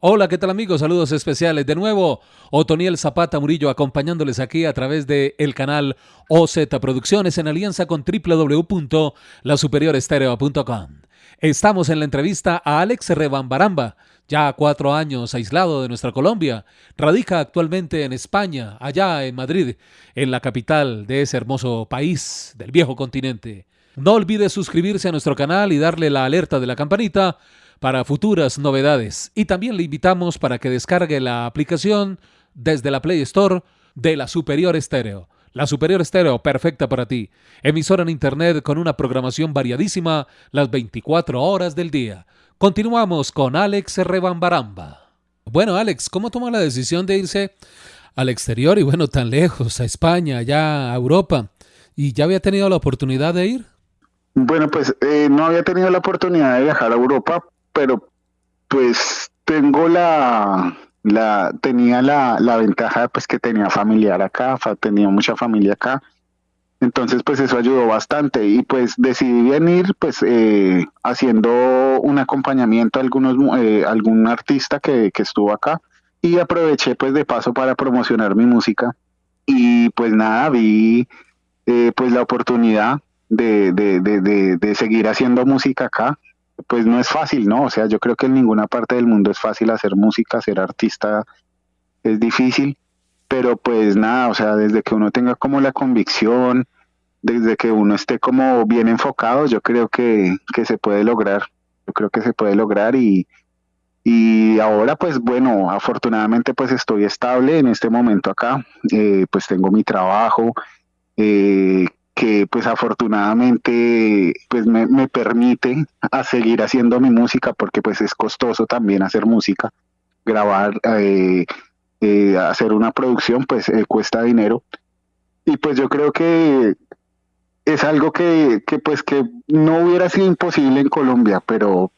Hola, ¿qué tal amigos? Saludos especiales. De nuevo, Otoniel Zapata Murillo acompañándoles aquí a través del el canal OZ Producciones en alianza con www.lasuperiorestereo.com. Estamos en la entrevista a Alex Rebambaramba, ya cuatro años aislado de nuestra Colombia. Radica actualmente en España, allá en Madrid, en la capital de ese hermoso país del viejo continente. No olvide suscribirse a nuestro canal y darle la alerta de la campanita para futuras novedades. Y también le invitamos para que descargue la aplicación desde la Play Store de la Superior Estéreo. La Superior Estéreo, perfecta para ti. Emisora en Internet con una programación variadísima las 24 horas del día. Continuamos con Alex Rebambaramba. Bueno, Alex, ¿cómo toma la decisión de irse al exterior y bueno, tan lejos, a España, allá a Europa? ¿Y ya había tenido la oportunidad de ir? Bueno, pues eh, no había tenido la oportunidad de viajar a Europa, pero pues tengo la, la tenía la, la ventaja pues que tenía familiar acá, tenía mucha familia acá. Entonces, pues eso ayudó bastante y pues decidí venir pues eh, haciendo un acompañamiento a algunos, eh, algún artista que, que, estuvo acá y aproveché pues de paso para promocionar mi música y pues nada, vi eh, pues la oportunidad de, de, de, de, seguir haciendo música acá pues no es fácil, ¿no? O sea, yo creo que en ninguna parte del mundo es fácil hacer música, ser artista es difícil, pero pues nada, o sea, desde que uno tenga como la convicción, desde que uno esté como bien enfocado, yo creo que, que se puede lograr, yo creo que se puede lograr y, y ahora pues bueno, afortunadamente pues estoy estable en este momento acá, eh, pues tengo mi trabajo, eh, que pues afortunadamente pues me, permite a seguir haciendo mi música porque pues es costoso también hacer música, grabar, eh, eh, hacer una producción pues eh, cuesta dinero y pues yo creo que es algo que, que pues que no hubiera sido imposible en Colombia, pero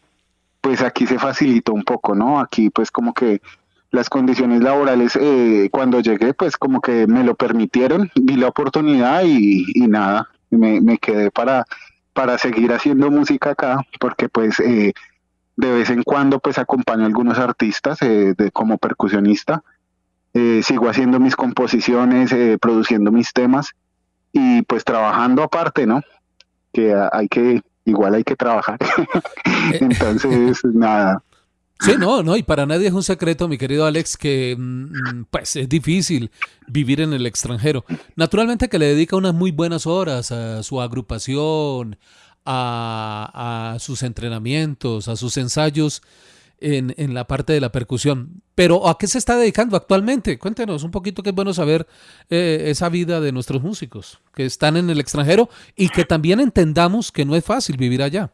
pues aquí se facilitó un poco, ¿no? Aquí pues como que las condiciones laborales eh, cuando llegué pues como que me lo permitieron, vi la oportunidad y, nada, me, me, quedé para, para seguir haciendo música acá porque pues eh, de vez en cuando pues acompaño a algunos artistas eh, de, como percusionista, sigo haciendo mis composiciones, produciendo mis temas y pues trabajando aparte, ¿no? Que hay que, igual hay que trabajar. Entonces, nada. Sí, no, no, y para nadie es un secreto, mi querido Alex, que mm, mm, pues es difícil vivir en el extranjero. Naturalmente que le dedica unas muy buenas horas a su agrupación, a, sus entrenamientos, a sus ensayos en, la parte de la percusión. Pero ¿a qué se está dedicando actualmente? Cuéntenos un poquito, que es bueno saber eh, esa vida de nuestros músicos que están en el extranjero y que también entendamos que no es fácil vivir allá.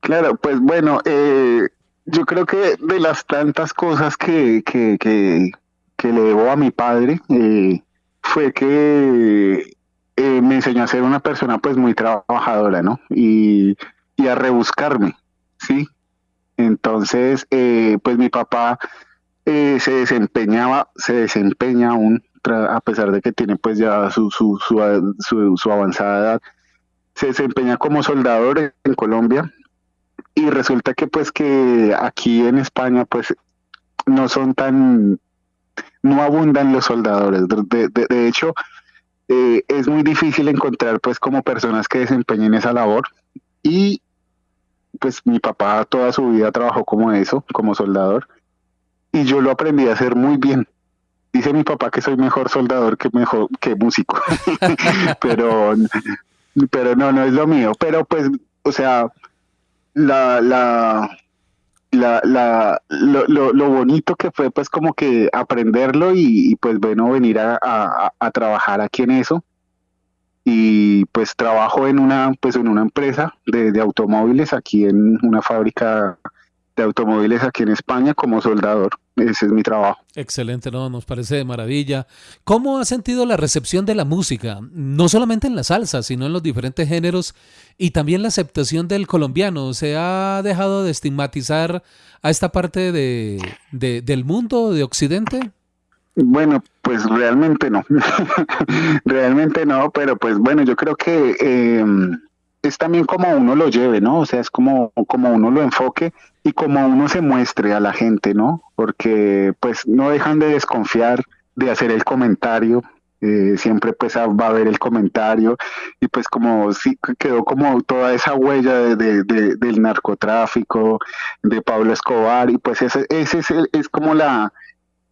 Claro, pues bueno, eh, yo creo que de las tantas cosas que, que, que, le debo a mi padre, eh, fue que eh, me enseñó a ser una persona pues muy trabajadora, ¿no? Y, a rebuscarme, ¿sí? Entonces, eh, pues mi papá se desempeñaba, se desempeña aún, a pesar de que tiene pues ya su, su, su, su avanzada edad, se desempeña como soldador en Colombia y resulta que pues que aquí en España pues no son tan, no abundan los soldadores. De, hecho, eh, es muy difícil encontrar pues como personas que desempeñen esa labor y pues mi papá toda su vida trabajó como eso, como soldador y yo lo aprendí a hacer muy bien. Dice mi papá que soy mejor soldador que mejor que músico, pero pero no no es lo mío. Pero pues o sea la, la, la, la lo, lo, bonito que fue pues como que aprenderlo y, pues bueno, venir a, a, trabajar aquí en eso. Y pues trabajo en una, pues en una empresa de, de automóviles aquí en una fábrica de automóviles aquí en España como soldador. Ese es mi trabajo. Excelente, no, nos parece de maravilla. ¿Cómo ha sentido la recepción de la música? No solamente en la salsa, sino en los diferentes géneros y también la aceptación del colombiano. ¿Se ha dejado de estigmatizar a esta parte de, del mundo, de Occidente? Bueno, pues realmente no. realmente no, pero pues bueno, yo creo que... Eh, es también como uno lo lleve, ¿no? O sea, es como, como uno lo enfoque y como uno se muestre a la gente, ¿no? Porque pues no dejan de desconfiar de hacer el comentario, eh, siempre pues va a haber el comentario y pues como sí quedó como toda esa huella de, del narcotráfico, de Pablo Escobar y pues ese, es, es como la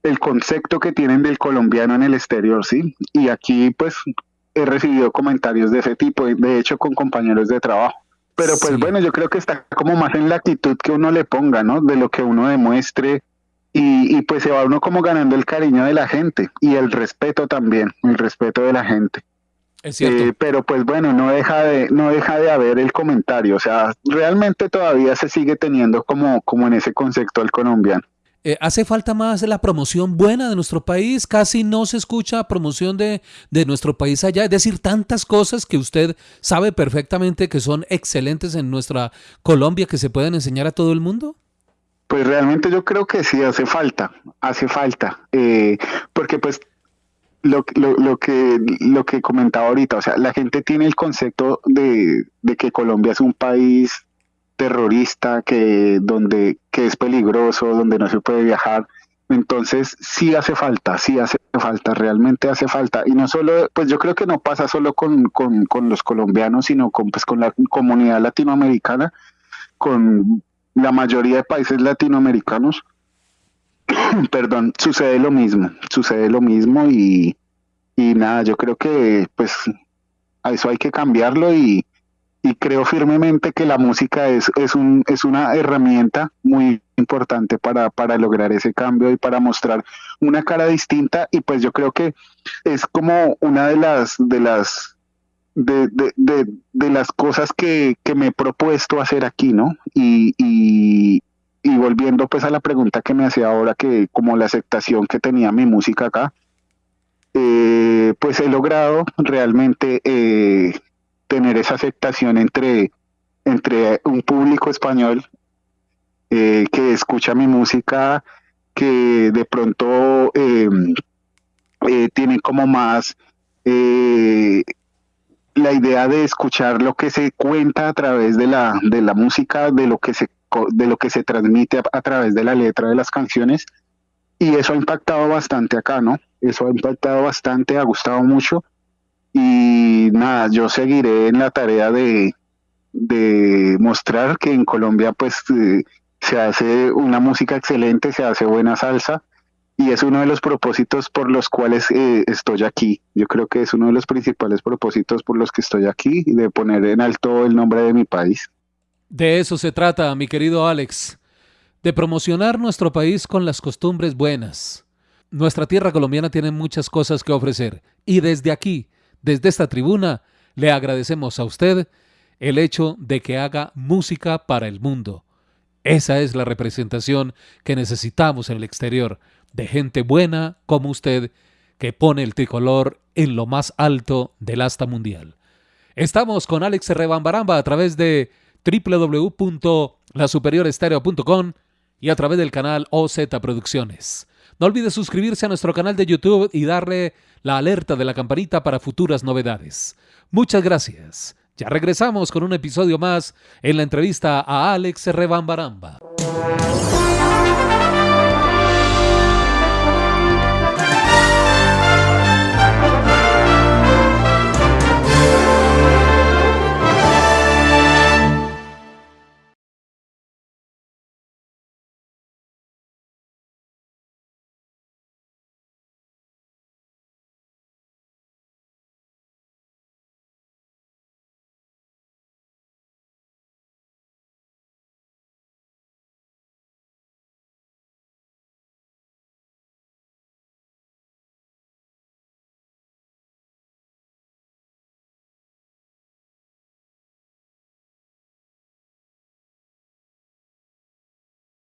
el concepto que tienen del colombiano en el exterior, ¿sí? Y aquí pues he recibido comentarios de ese tipo, de hecho con compañeros de trabajo. Pero pues bueno, yo creo que está como más en la actitud que uno le ponga, ¿no? De lo que uno demuestre y, pues se va uno como ganando el cariño de la gente y el respeto también, el respeto de la gente. Es cierto. Eh, pero pues bueno, no deja de no deja de haber el comentario, o sea, realmente todavía se sigue teniendo como como en ese concepto al colombiano. Eh, hace falta más la promoción buena de nuestro país. Casi no se escucha promoción de, de, nuestro país allá. Es decir, tantas cosas que usted sabe perfectamente que son excelentes en nuestra Colombia que se pueden enseñar a todo el mundo. Pues realmente yo creo que sí hace falta, hace falta, eh, porque pues lo, lo, lo, que lo que comentaba ahorita, o sea, la gente tiene el concepto de, de que Colombia es un país terrorista, que donde que es peligroso, donde no se puede viajar. Entonces sí hace falta, sí hace falta, realmente hace falta. Y no solo, pues yo creo que no pasa solo con, con, con los colombianos, sino con, pues, con la comunidad latinoamericana, con la mayoría de países latinoamericanos. Perdón, sucede lo mismo, sucede lo mismo y, y nada, yo creo que pues a eso hay que cambiarlo y, y creo firmemente que la música es, es, un, es una herramienta muy importante para, para lograr ese cambio y para mostrar una cara distinta y pues yo creo que es como una de las de las de, de, de, las cosas que, que, me he propuesto hacer aquí, ¿no? Y, y, y, volviendo pues a la pregunta que me hacía ahora, que como la aceptación que tenía mi música acá, eh, pues he logrado realmente eh, tener esa aceptación entre, entre un público español eh, que escucha mi música, que de pronto eh, eh, tiene como más la idea de escuchar lo que se cuenta a través de la, de la música, de lo que se de lo que se transmite a, través de la letra de las canciones y eso ha impactado bastante acá, ¿no? Eso ha impactado bastante, ha gustado mucho y nada, yo seguiré en la tarea de, de mostrar que en Colombia pues eh, se hace una música excelente, se hace buena salsa y es uno de los propósitos por los cuales eh, estoy aquí. Yo creo que es uno de los principales propósitos por los que estoy aquí y de poner en alto el nombre de mi país. De eso se trata, mi querido Alex, de promocionar nuestro país con las costumbres buenas. Nuestra tierra colombiana tiene muchas cosas que ofrecer y desde aquí desde esta tribuna le agradecemos a usted el hecho de que haga música para el mundo. Esa es la representación que necesitamos en el exterior, de gente buena como usted, que pone el tricolor en lo más alto del asta mundial. Estamos con Alex Rebambaramba a través de www.lasuperiorestereo.com y a través del canal OZ Producciones. No olvide suscribirse a nuestro canal de YouTube y darle la alerta de la campanita para futuras novedades. Muchas gracias. Ya regresamos con un episodio más en la entrevista a Alex Rebambaramba.